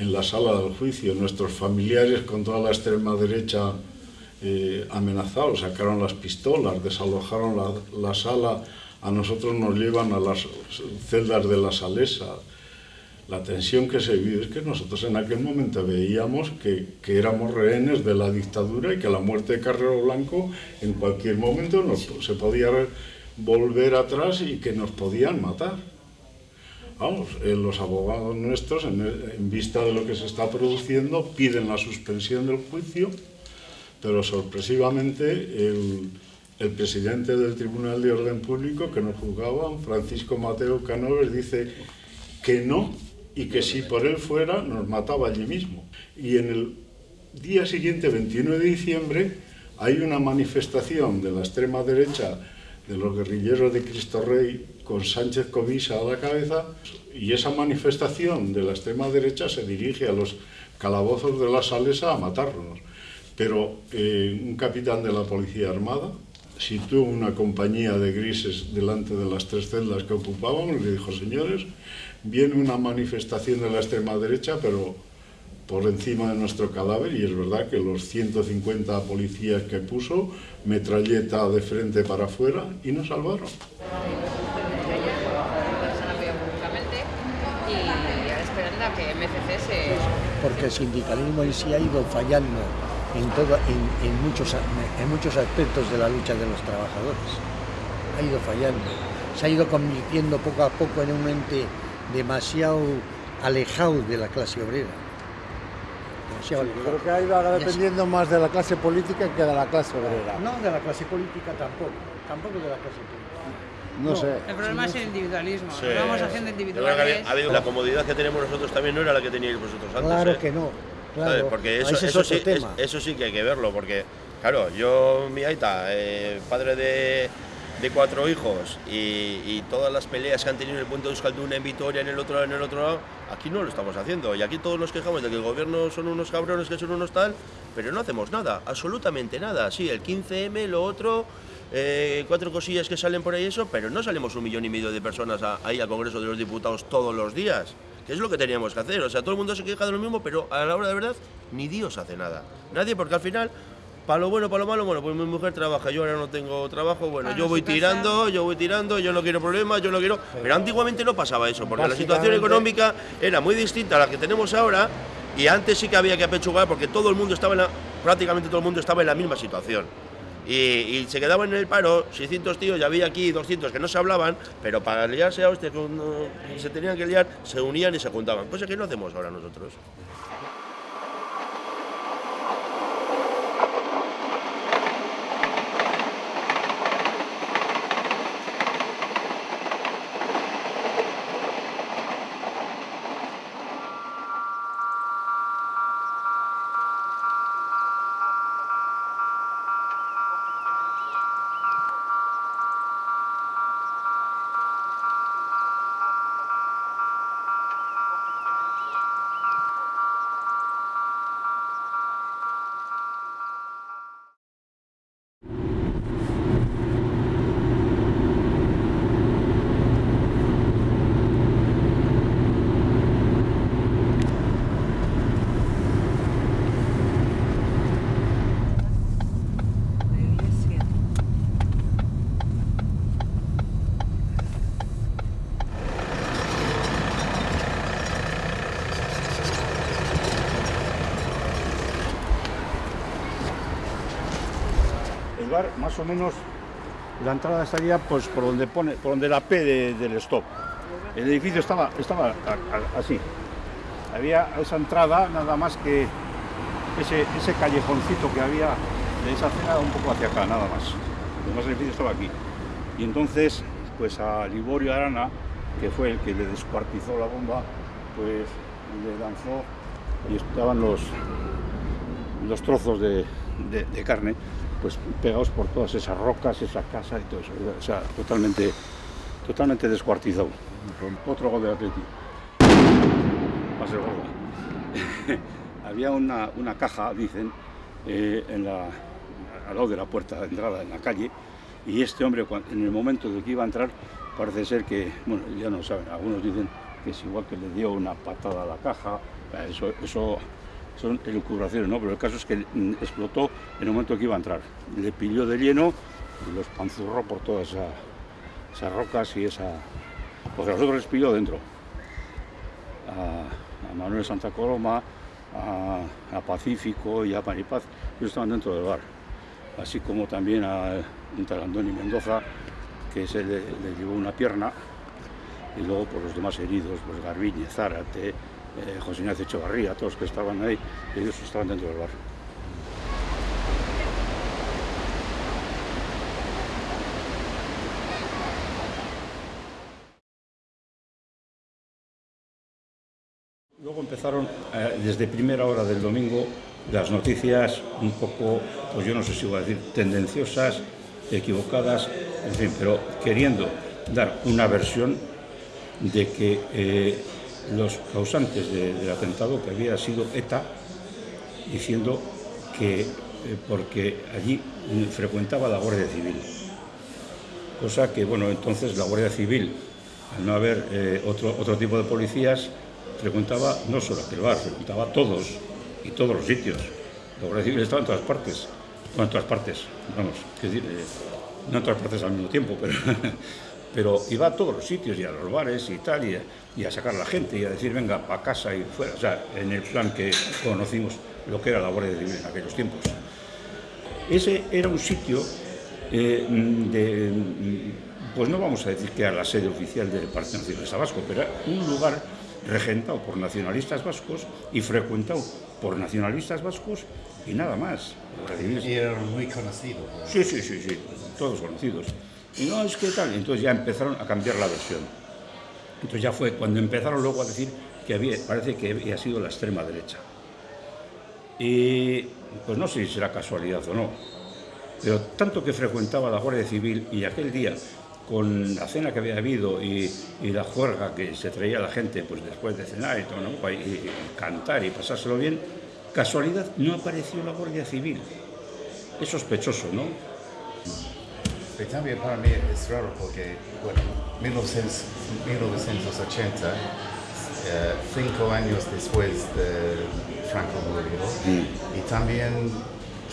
en la sala del juicio, nuestros familiares con toda la extrema derecha eh, amenazados, sacaron las pistolas, desalojaron la, la sala, a nosotros nos llevan a las celdas de la salesa. La tensión que se vive es que nosotros en aquel momento veíamos que, que éramos rehenes de la dictadura y que la muerte de Carrero Blanco en cualquier momento nos, se podía volver atrás y que nos podían matar. Vamos, eh, los abogados nuestros, en, vista de lo que se está produciendo, piden la suspensión del juicio, pero sorpresivamente el, presidente del Tribunal de Orden Público que nos juzgaba, Francisco Mateo Canoves, dice que no y que si por él fuera nos mataba allí mismo. Y en el día siguiente, 21 de diciembre, hay una manifestación de la extrema derecha de los guerrilleros de Cristo Rey con Sánchez Covisa a la cabeza y esa manifestación de la extrema derecha se dirige a los calabozos de la Salesa a matarnos. Pero eh, un capitán de la Policía Armada situó una compañía de grises delante de las tres celdas que ocupábamos y le dijo, señores, viene una manifestación de la extrema derecha, pero por encima de nuestro cadáver, y es verdad que los 150 policías que puso, metralleta de frente para afuera, y nos salvaron.
públicamente y ahora esperando a que MCC se...
porque el sindicalismo en sí ha ido fallando en, todo, en, en muchos, en muchos aspectos de la lucha de los trabajadores. Ha ido fallando. Se ha ido convirtiendo poco a poco en un ente demasiado alejado de la clase obrera. Demasiado
Yo creo que ha ido ahora dependiendo más de la clase política que de la clase obrera.
No de la clase política tampoco, tampoco de la clase política.
No sé.
El problema es el individualismo.
Sí.
Vamos haciendo individuales.
ha habido- la comodidad que tenemos nosotros también no era la que teníais vosotros antes.
Claro
¿eh?
que no.
Porque eso, eso sí, es- eso sí que hay que verlo, porque, claro, yo, mi aita, eh, padre de, de cuatro hijos, y, y todas las peleas que han tenido en el puente de Euskalduna, en Vitoria, en el otro lado, en el otro lado, aquí no lo estamos haciendo. Y aquí todos nos quejamos de que el gobierno son unos cabrones, que son unos tal, pero no hacemos nada, absolutamente nada. Sí, el 15M, lo otro, eh, cuatro cosillas que salen por ahí, eso, pero no salimos un millón y medio de personas a- ahí al Congreso de los Diputados todos los días. Que es lo que teníamos que hacer. O sea, todo el mundo se queja de lo mismo, pero a la hora de verdad, ni Dios hace nada. Nadie, porque al final, para lo bueno, para lo malo, bueno, pues mi mujer trabaja, yo ahora no tengo trabajo, bueno,
Para
yo voy tirando, yo voy tirando, yo no quiero problemas, yo no quiero. Pero antiguamente no pasaba eso, porque la situación económica era muy distinta a la que tenemos ahora. Y antes sí que había que apechugar porque todo el mundo estaba en la, prácticamente todo el mundo estaba en la misma situación. Y, y se quedaban en el paro 600 tíos, ya había aquí 200 que no se hablaban, pero para liarse a hostia, cuando se tenían que liar, se unían y se juntaban. Cosa que no hacemos ahora nosotros.
Más o menos la entrada estaría pues por donde pone, por donde la P de- del stop. El edificio estaba, estaba así. Había esa entrada nada más que ese, ese callejoncito que había de esa acera un poco hacia acá, nada más. El edificio estaba aquí. Y entonces, pues a Liborio Arana, que fue el que le descuartizó la bomba, pues le lanzó y estaban los, los trozos de- de carne pues pegados por todas esas rocas, esa casa y todo eso. O sea, totalmente, totalmente descuartizado. Otro gol de Atleti. Va a. Había una, una caja, dicen, eh, en al lado de la puerta de entrada en la calle, y este hombre, en el momento de que iba a entrar, parece ser que, bueno, ya no saben, algunos dicen que es igual que le dio una patada a la caja, eso, eso son elucubraciones, ¿no? Pero el caso es que mm, explotó en el momento que iba a entrar. Le pilló de lleno y los panzurró por todas esa- esas rocas y esa... Porque a nosotros les pilló dentro. A, Manuel Santa Coloma, a, a Pacífico y a Panipaz, ellos estaban dentro del bar. Así como también a un Andoni Mendoza, que se le, le llevó una pierna, y luego por los demás heridos, pues Garbiñe, Zárate, eh, José Ignacio Echevarría, todos que estaban ahí, ellos estaban dentro del bar. Luego empezaron, eh, desde primera hora del domingo, las noticias un poco, pues yo no sé si voy a decir, tendenciosas, equivocadas, en fin, pero queriendo dar una versión de que eh, los causantes de- del atentado, que había sido ETA, diciendo que eh, porque allí frecuentaba la Guardia Civil. Cosa que, bueno, entonces la Guardia Civil, al no haber eh, otro, otro tipo de policías, frecuentaba no solo aquel bar, frecuentaba todos y todos los sitios. La Guardia Civil estaba en todas partes, en todas partes, vamos, eh, no en todas partes al mismo tiempo, pero, pero iba a todos los sitios y a los bares y tal, y a, sacar a la gente y a decir, venga, para casa y fuera, o sea, en el plan que conocimos lo que era la Guardia Civil en aquellos tiempos. Ese era un sitio eh, de, pues no vamos a decir que era la sede oficial del Partido Nacionalista Vasco, pero era un lugar regentado por nacionalistas vascos y frecuentado por nacionalistas vascos y nada más.
Y era muy conocido.
Sí, sí, sí, sí, todos conocidos. Y no, es que tal, entonces ya empezaron a cambiar la versión. Entonces ya fue cuando empezaron luego a decir que había, parece que había sido la extrema derecha. Y pues no sé si será casualidad o no, pero tanto que frecuentaba la Guardia Civil y aquel día con la cena que había habido y, y la juerga que se traía la gente pues después de cenar y todo, ¿no? y, y cantar y pasárselo bien, casualidad no apareció la Guardia Civil. Es sospechoso, ¿no?
Y también para mí es raro porque, bueno, 1900 1980, eh, cinco años después de Franco murió, y también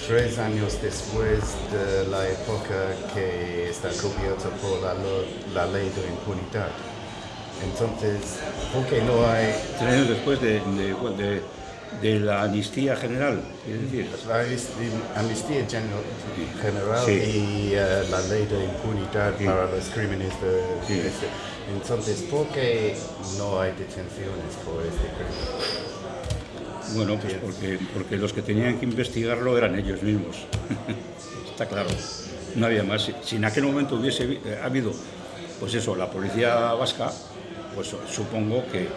tres años después de la época que está cubierta por la, ley de impunidad. Entonces, ¿por qué no hay
Tres años después de, de- de- de la amnistía general, es decir,
la amnistía- general,
Sí.
y eh, la ley de impunidad
Sí.
para los crímenes de,
Sí.
de este. Entonces, ¿por qué no hay detenciones por este crimen?
Bueno, pues porque, porque los que tenían que investigarlo eran ellos mismos. Está claro. No había más. Si- en aquel momento hubiese eh, habido, pues eso, la policía vasca, pues supongo que,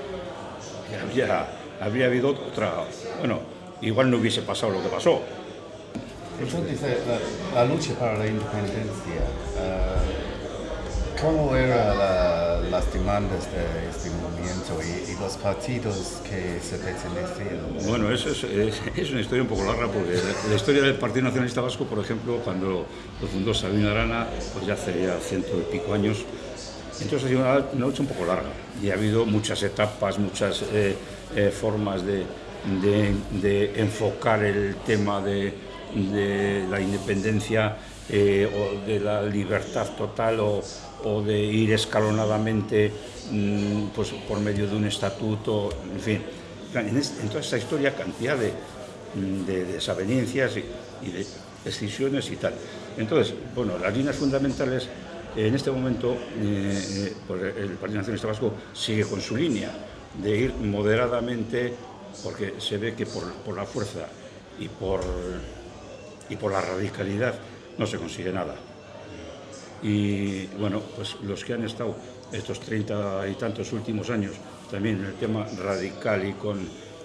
que habría, habría habido otra. Bueno, igual no hubiese pasado lo que pasó.
Entonces, eh, la, la lucha para la independencia, eh, ¿cómo eran la- las demandas de este movimiento y, los partidos que se pertenecían?
Bueno, eso es, es- una historia un poco larga porque la, historia del Partido Nacionalista Vasco, por ejemplo, cuando lo fundó Sabino Arana, pues ya hace ya ciento y pico años, entonces ha sido una, una lucha un poco larga y ha habido muchas etapas, muchas eh, eh, formas de, de- enfocar el tema de, de la independencia eh, o de la libertad total o, o de ir escalonadamente mm, pues, por medio de un estatuto, en fin. En, toda esta historia cantidad de, mm, de desavenencias y, de, excisiones y tal. Entonces, bueno, las líneas fundamentales, en este momento, eh, eh, pues el Partido Nacionalista Vasco sigue con su línea de ir moderadamente, porque se ve que por, por la fuerza y por, y por la radicalidad no se consigue nada. Y bueno, pues los que han estado estos treinta y tantos últimos años también en el tema radical y con,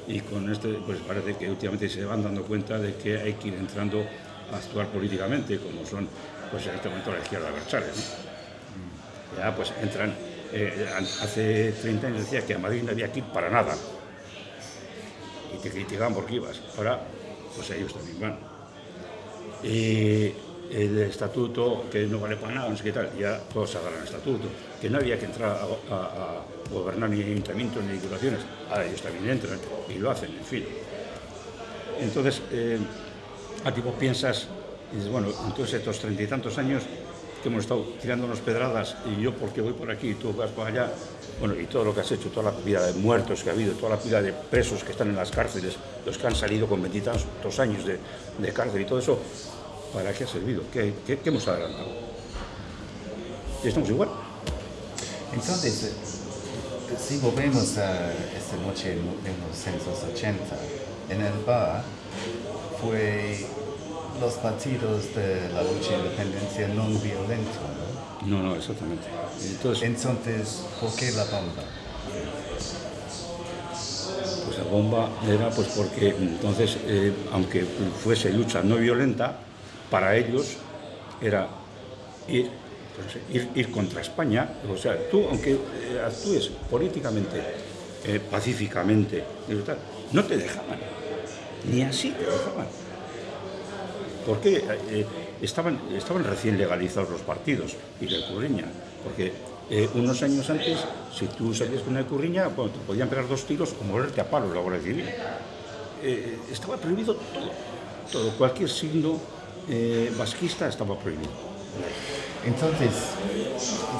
y con este, pues parece que últimamente se van dando cuenta de que hay que ir entrando a actuar políticamente, como son pues en este momento la izquierda Berchales. ¿no? Ya pues entran, eh, hace 30 años decía que a Madrid no había que para nada y te criticaban porque ibas. Ahora, pues ellos también van. Y el estatuto, que no vale para nada, no sé qué tal, ya todos agarran estatuto, que no había que entrar a, gobernar ni ayuntamientos ni diputaciones, ahora ellos también entran y lo hacen, en fin. Entonces, eh, a ti vos piensas, y dices, bueno, entonces estos treinta y tantos años que hemos estado tirándonos pedradas y yo porque voy por aquí y tú vas por allá, bueno, y todo lo que has hecho, toda la vida de muertos que ha habido, toda la vida de presos que están en las cárceles, los que han salido con veintitantos años de, de cárcel y todo eso, ¿para qué ha servido? ¿Qué, qué- qué hemos adelantado? Y estamos igual.
Entonces, eh, si volvemos a esta noche en 1980, en el bar fue los partidos de la lucha de independencia no violento, ¿no?
No, no, exactamente. Entonces,
Entonces, ¿por qué la bomba?
Pues la bomba era pues porque entonces, eh, aunque fuese lucha no violenta, para ellos era ir, pues, ir, ir contra España. O sea, tú, aunque eh, actúes políticamente, eh, pacíficamente, no te dejaban. Ni así te dejaban. Porque eh, estaban, estaban recién legalizados los partidos y la curriña. Porque unos años antes, si tú salías con una curriña, bueno, te podían pegar dos tiros o morerte a palos la Guardia Civil. Estaba prohibido todo, todo. Cualquier signo eh, vasquista estaba prohibido.
Entonces,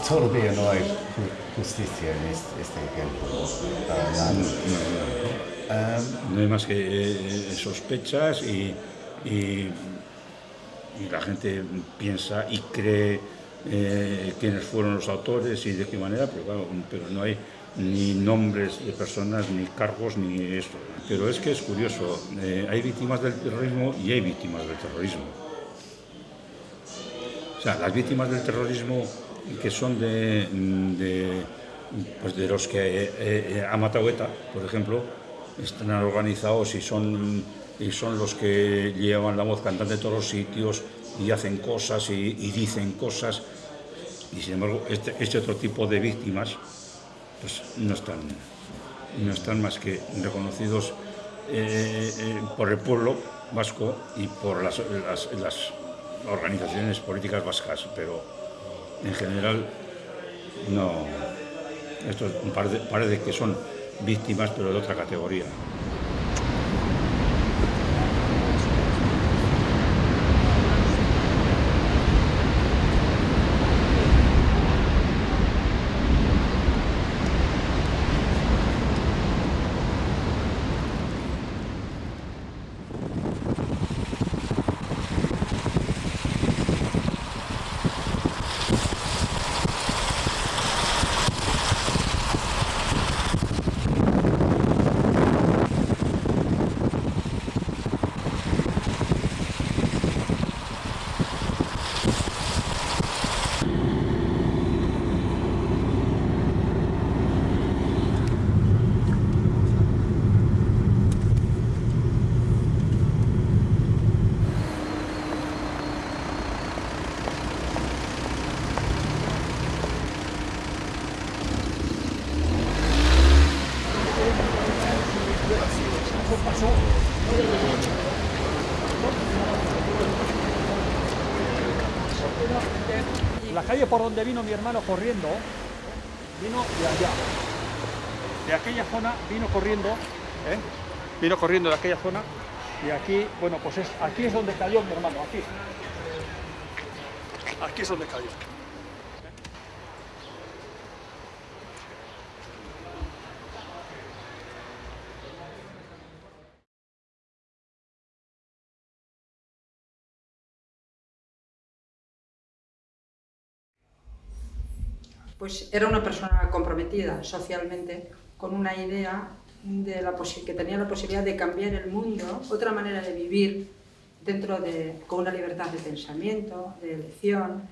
todavía no hay ju- justicia en este, este ejemplo. Para nada.
No hay más que eh, sospechas y, y- y la gente piensa y cree eh, quiénes fueron los autores y de qué manera, pero, claro, pero no hay ni nombres de personas, ni cargos, ni esto. Pero es que es curioso, eh, hay víctimas del terrorismo y hay víctimas del terrorismo. Las víctimas del terrorismo que son de, pues de los que eh, eh, ha matado ETA, por ejemplo, están organizados y son, y son los que llevan la voz cantante de todos los sitios y hacen cosas y, dicen cosas. Y sin embargo, este, este otro tipo de víctimas pues, no, están, no están más que reconocidos eh, eh, por el pueblo vasco y por las organizaciones políticas vascas, pero en general no. Esto parece, parece que son víctimas, pero de otra categoría.
La calle por donde vino mi hermano corriendo, vino de allá. De aquella zona vino corriendo, ¿eh? vino corriendo de aquella zona y aquí, bueno, pues es, aquí es donde cayó mi hermano, aquí. Aquí es donde cayó.
Pues era una persona comprometida socialmente con una idea de la que tenía la posibilidad de cambiar el mundo, otra manera de vivir dentro de, con una libertad de pensamiento, de elección,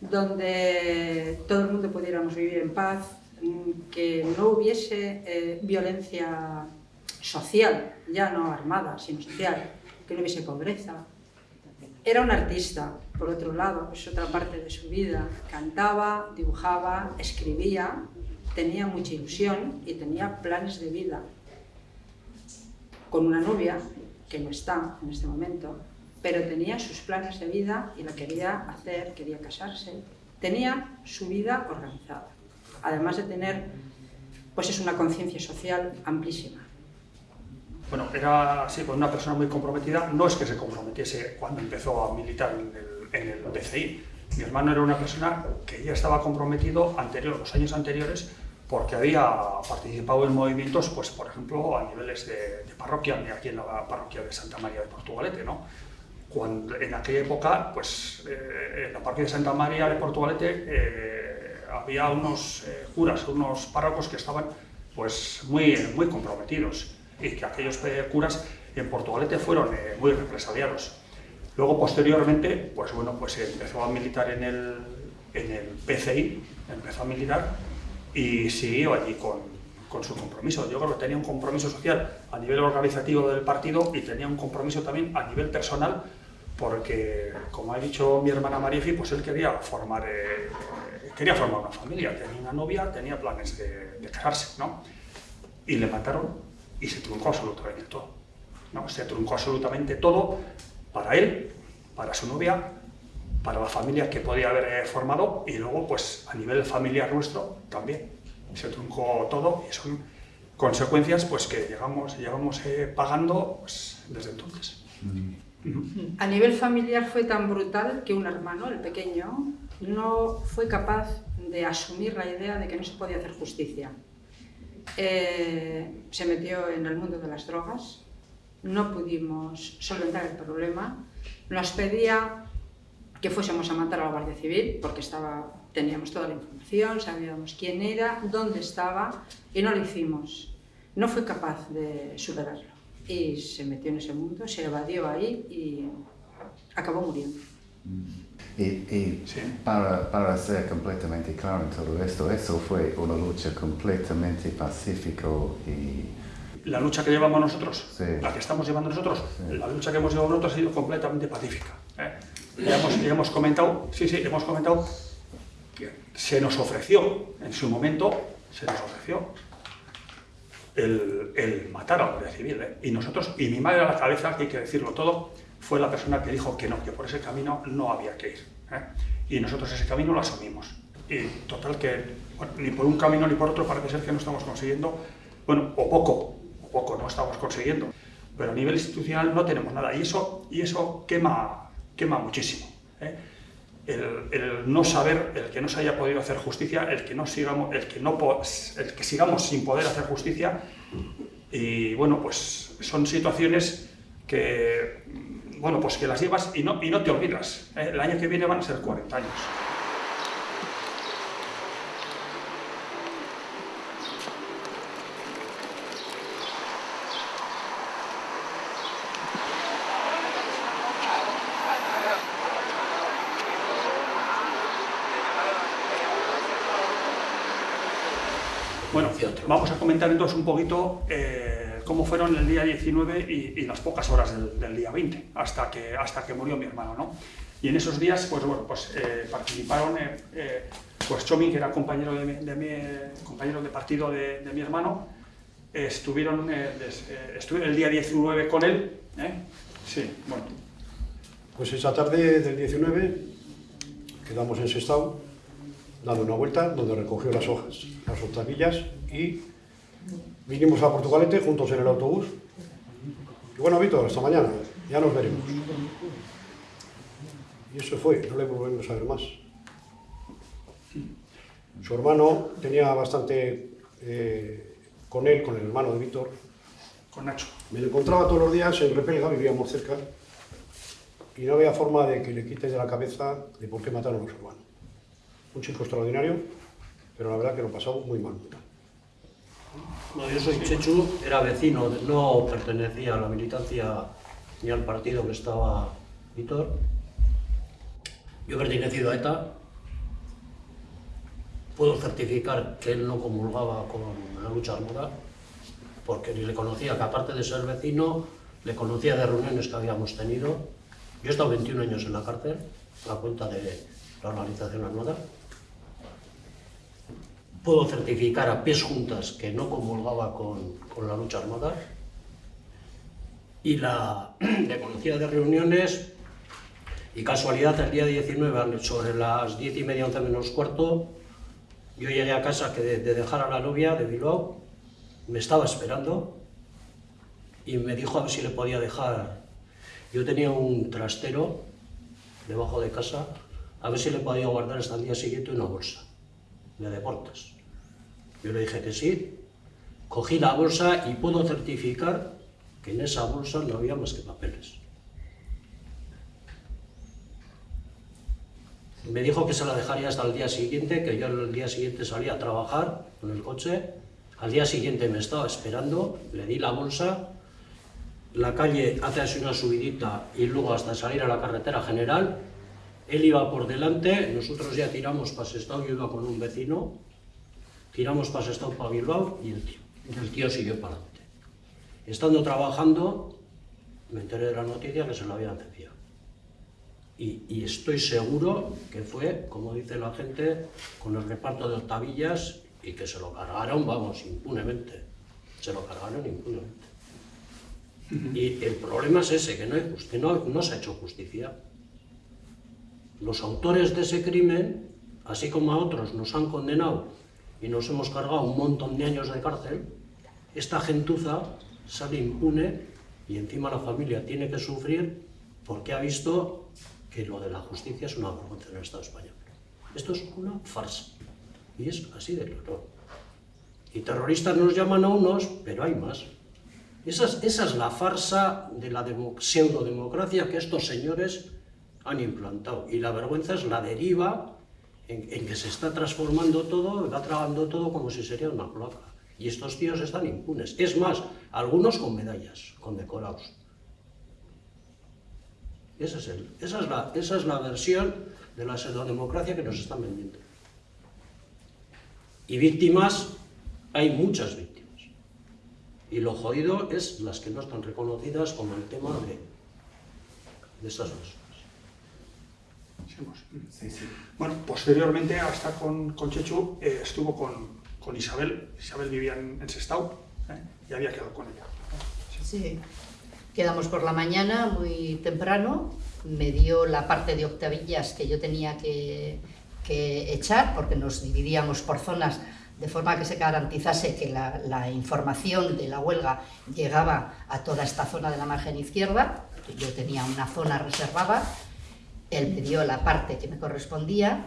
donde todo el mundo pudiéramos vivir en paz, que no hubiese eh, violencia social, ya no armada, sino social, que no hubiese pobreza. Era un artista, por otro lado, es otra parte de su vida. Cantaba, dibujaba, escribía, tenía mucha ilusión y tenía planes de vida. Con una novia, que no está en este momento, pero tenía sus planes de vida y la quería hacer, quería casarse. Tenía su vida organizada, además de tener pues es una conciencia social amplísima.
Bueno, era así, con una persona muy comprometida, no es que se comprometiese cuando empezó a militar en el, en el. Mi hermano era una persona que ya estaba comprometido anterior, los años anteriores porque había participado en movimientos, pues por ejemplo, a niveles de, parroquia, aquí en la parroquia de Santa María de Portugalete, ¿no? Cuando, en aquella época, pues eh, en la parroquia de Santa María de Portugalete eh, había unos eh, curas, unos párrocos que estaban pues muy, muy comprometidos y que aquellos curas en Portugalete fueron muy represaliados. Luego, posteriormente, pues bueno, pues empezó a militar en el, en el PCI, empezó a militar y siguió allí con, con, su compromiso. Yo creo que tenía un compromiso social a nivel organizativo del partido y tenía un compromiso también a nivel personal porque, como ha dicho mi hermana Mariefi, pues él quería formar, eh, quería formar una familia, tenía una novia, tenía planes de, de, casarse, ¿no? Y le mataron y se truncó absolutamente todo, ¿no? Se truncó absolutamente todo para él, para su novia, para la familia que podía haber eh, formado y luego pues a nivel familiar nuestro también se truncó todo y son consecuencias pues que llegamos, llevamos eh, pagando pues, desde entonces.
A nivel familiar fue tan brutal que un hermano, el pequeño, no fue capaz de asumir la idea de que no se podía hacer justicia. Eh, se metió en el mundo de las drogas, no pudimos solventar el problema, nos pedía que fuésemos a matar a la Guardia Civil, porque estaba, teníamos toda la información, sabíamos quién era, dónde estaba, y no lo hicimos. No fue capaz de superarlo. Y se metió en ese mundo, se evadió ahí y acabó muriendo.
Y, y sí. para, para, ser completamente claro en todo esto, eso fue una lucha completamente pacífica y...
La lucha que llevamos nosotros, sí. la que estamos llevando nosotros, sí. la lucha que hemos llevado nosotros ha sido completamente pacífica. ¿eh? ya hemos, ya hemos comentado, sí, sí, hemos comentado que se nos ofreció, en su momento, se nos ofreció el, el matar a la Guardia Civil. ¿eh? Y nosotros, y mi madre a la cabeza, que hay que decirlo todo, fue la persona que dijo que no, que por ese camino no había que ir. ¿eh? Y nosotros ese camino lo asumimos. Y total que, bueno, ni por un camino ni por otro parece ser que no estamos consiguiendo, bueno, o poco, poco no estamos consiguiendo. Pero a nivel institucional no tenemos nada. Y eso, y eso quema, quema muchísimo. ¿eh? El, el, no saber, el que no se haya podido hacer justicia, el que, no sigamos, el, que no, el que sigamos sin poder hacer justicia, y bueno, pues son situaciones que, bueno, pues que las llevas y no, y no te olvidas. ¿eh? El año que viene van a ser 40 años. Bueno, vamos a comentar entonces un poquito eh, cómo fueron el día 19 y, y las pocas horas del, del, día 20, hasta que, hasta que murió mi hermano, ¿no? Y en esos días, pues bueno, pues eh, participaron, eh, eh, pues Chomi, que era compañero de, mi, de mi, compañero de partido de, de mi hermano, estuvieron, des, estuvieron el día 19 con él, Sí, bueno.
Pues esa tarde del 19 quedamos en Sestao, dando una vuelta, donde recogió las hojas, las octavillas y vinimos a Portugalete juntos en el autobús. Y bueno, Víctor, hasta mañana, ya nos veremos. Y eso fue, no le volvemos a ver más. Su hermano tenía bastante eh, con él, con el hermano de Víctor.
Con Nacho.
Me lo encontraba todos los días en Repelga, vivíamos cerca, y no había forma de que le quite de la cabeza de por qué mataron a su hermano un chico extraordinario, pero la verdad que lo pasamos muy mal.
No, yo soy Chechu, era vecino, no pertenecía a la militancia ni al partido que estaba Víctor. Yo he pertenecido a ETA. Puedo certificar que él no comulgaba con la lucha armada, porque ni le conocía, que aparte de ser vecino, le conocía de reuniones que habíamos tenido. Yo he estado 21 años en la cárcel, a cuenta de la organización armada. Puedo certificar a pies juntas que no comulgaba con, con la lucha armada. Y la, le conocía de reuniones y casualidad, el día 19, sobre las 10 y media, 11 menos cuarto, yo llegué a casa que de, de dejar a la novia de Bilbao, me estaba esperando y me dijo a ver si le podía dejar. Yo tenía un trastero debajo de casa, a ver si le podía guardar hasta el día siguiente una bolsa de deportes. Yo le dije que sí, cogí la bolsa y puedo certificar que en esa bolsa no había más que papeles. Me dijo que se la dejaría hasta el día siguiente, que yo el día siguiente salía a trabajar con el coche. Al día siguiente me estaba esperando, le di la bolsa, la calle hace así una subidita y luego hasta salir a la carretera general. Él iba por delante, nosotros ya tiramos para Sestao, yo iba con un vecino, tiramos para Sestao, para Bilbao y el tío, el tío siguió para adelante. Estando trabajando, me enteré de la noticia que se lo habían cepillado. Y, y, estoy seguro que fue, como dice la gente, con el reparto de octavillas y que se lo cargaron, vamos, impunemente. Se lo cargaron impunemente. Y el problema es ese, que no, hay que no, no se ha hecho justicia. Los autores de ese crimen, así como a otros nos han condenado y nos hemos cargado un montón de años de cárcel, esta gentuza sale impune y encima la familia tiene que sufrir porque ha visto que lo de la justicia es una vergüenza en el Estado español. Esto es una farsa. Y es así de claro. Y terroristas nos llaman a unos, pero hay más. Esa es, esa es la farsa de la pseudodemocracia que estos señores han implantado. Y la vergüenza es la deriva en, que se está transformando todo, va tragando todo como si sería una placa. Y estos tíos están impunes. Es más, algunos con medallas, con decorados. Esa es, el, esa, es la, esa es la versión de la pseudodemocracia que nos están vendiendo. Y víctimas, hay muchas víctimas. Y lo jodido es las que no están reconocidas como el tema de, de estas personas.
Sí, sí. Bueno, posteriormente a estar con, con Chechu, eh, estuvo con, con, Isabel. Isabel vivía en, en Sestao eh, y había quedado con ella.
Sí. sí. Quedamos por la mañana muy temprano, me dio la parte de octavillas que yo tenía que, que echar, porque nos dividíamos por zonas de forma que se garantizase que la, la, información de la huelga llegaba a toda esta zona de la margen izquierda. Yo tenía una zona reservada, él me dio la parte que me correspondía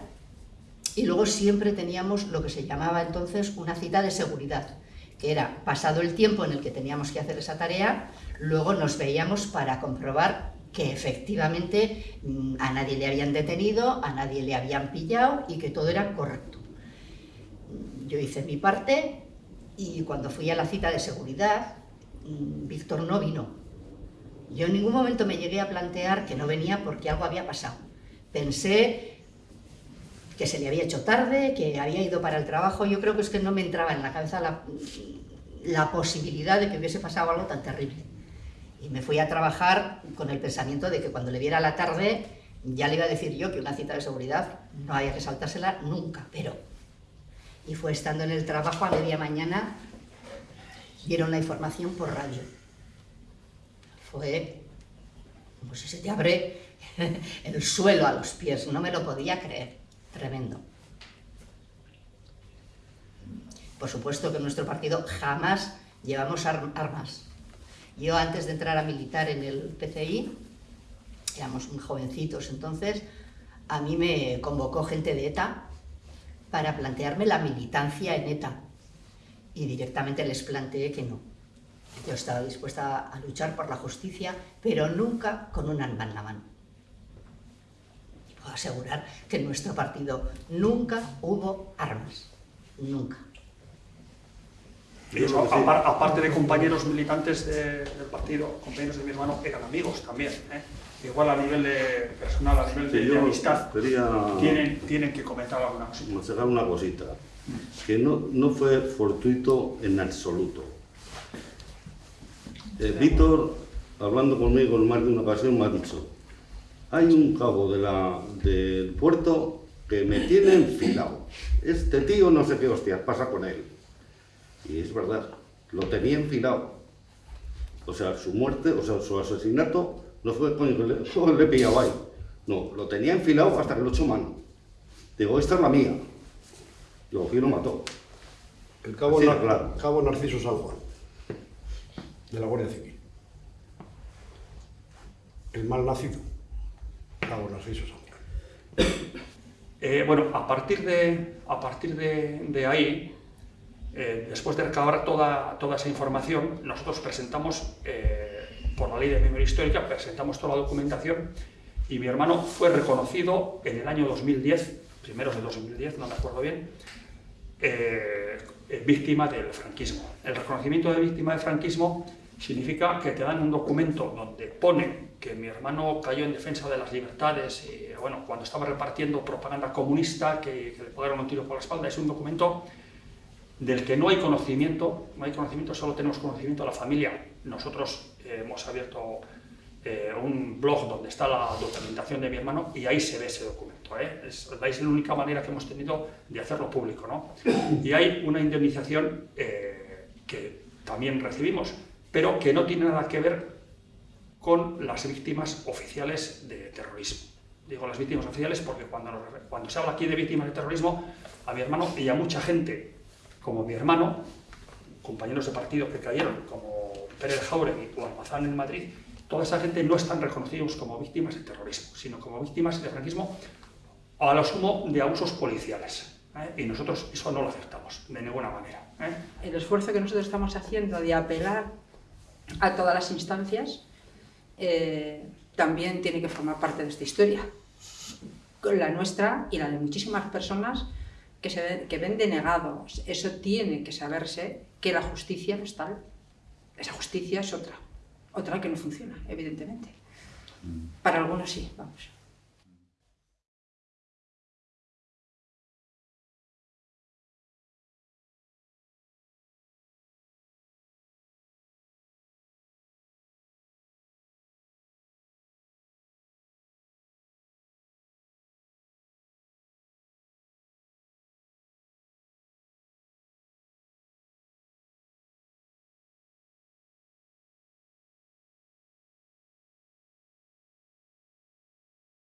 y luego siempre teníamos lo que se llamaba entonces una cita de seguridad, que era pasado el tiempo en el que teníamos que hacer esa tarea, luego nos veíamos para comprobar que efectivamente mm, a nadie le habían detenido, a nadie le habían pillado y que todo era correcto. Yo hice mi parte y cuando fui a la cita de seguridad, mm, Víctor no vino. Yo en ningún momento me llegué a plantear que no venía porque algo había pasado. Pensé que se le había hecho tarde, que había ido para el trabajo. Yo creo que es que no me entraba en la cabeza la, posibilidad de que hubiese pasado algo tan terrible. Y me fui a trabajar con el pensamiento de que cuando le viera la tarde ya le iba a decir yo que una cita de seguridad no había que saltársela nunca, pero... Y fue estando en el trabajo a media mañana, dieron la información por radio. Fue como si se te abre el suelo a los pies, no me lo podía creer, tremendo. Por supuesto que en nuestro partido jamás llevamos armas, yo antes de entrar a militar en el PCI, éramos muy jovencitos entonces, a mí me convocó gente de ETA para plantearme la militancia en ETA. Y directamente les planteé que no. Yo estaba dispuesta a luchar por la justicia, pero nunca con un arma en la mano. Y puedo asegurar que en nuestro partido nunca hubo armas. nunca.
Apar- aparte de compañeros militantes de- del partido, compañeros de mi hermano, eran amigos también. ¿eh? Igual a nivel de personal, a nivel de,
Sí,
de
yo
amistad,
quería
tienen, tienen que comentar alguna cosa.
aconsejar una cosita, que no, no fue fortuito en absoluto. Eh, Víctor, hablando conmigo en más de una ocasión, me ha dicho, hay un cabo de la, del puerto que me tiene enfilado. Este tío no sé qué hostias pasa con él. Y es verdad, lo tenía enfilado. O sea, su muerte, o sea, su asesinato no fue coño que le, le he pillado ahí. No, lo tenía enfilado hasta que lo echó mano. Digo, esta es la mía. Lo y lo mató.
El cabo,
Así
Nar-
claro.
cabo Narciso San Juan, de la Guardia Civil. El mal nacido, cabo Narciso.
Eh, bueno, a partir de, a partir de, ahí, eh, después de recabar toda, toda esa información, nosotros presentamos, eh, por la ley de memoria histórica, presentamos toda la documentación y mi hermano fue reconocido en el año 2010, primeros de 2010, no me acuerdo bien, eh, víctima del franquismo. El reconocimiento de víctima del franquismo significa que te dan un documento donde pone que mi hermano cayó en defensa de las libertades y bueno, cuando estaba repartiendo propaganda comunista que, que le pegaron un tiro por la espalda, es un documento del que no hay conocimiento, no hay conocimiento, solo tenemos conocimiento de la familia. Nosotros eh, hemos abierto eh, un blog donde está la documentación de mi hermano y ahí se ve ese documento. ¿eh? Es, es la única manera que hemos tenido de hacerlo público. ¿no? Y hay una indemnización eh, que también recibimos, pero que no tiene nada que ver con las víctimas oficiales de terrorismo. Digo las víctimas oficiales porque cuando, nos cuando se habla aquí de víctimas de terrorismo, a mi hermano y a mucha gente como mi hermano, compañeros de partido que cayeron, como Pérez Jauregui o Almazán en Madrid, toda esa gente no están reconocidos como víctimas de terrorismo, sino como víctimas de franquismo a lo sumo de abusos policiales. ¿eh? Y nosotros eso no lo aceptamos de ninguna manera. ¿eh?
el esfuerzo que nosotros estamos haciendo de apelar a todas las instancias eh, también tiene que formar parte de esta historia. Con La nuestra y la de muchísimas personas que, se ven, que ven denegados. Eso tiene que saberse que la justicia no es tal. Esa justicia es otra. Otra que no funciona, evidentemente. Para algunos sí, vamos.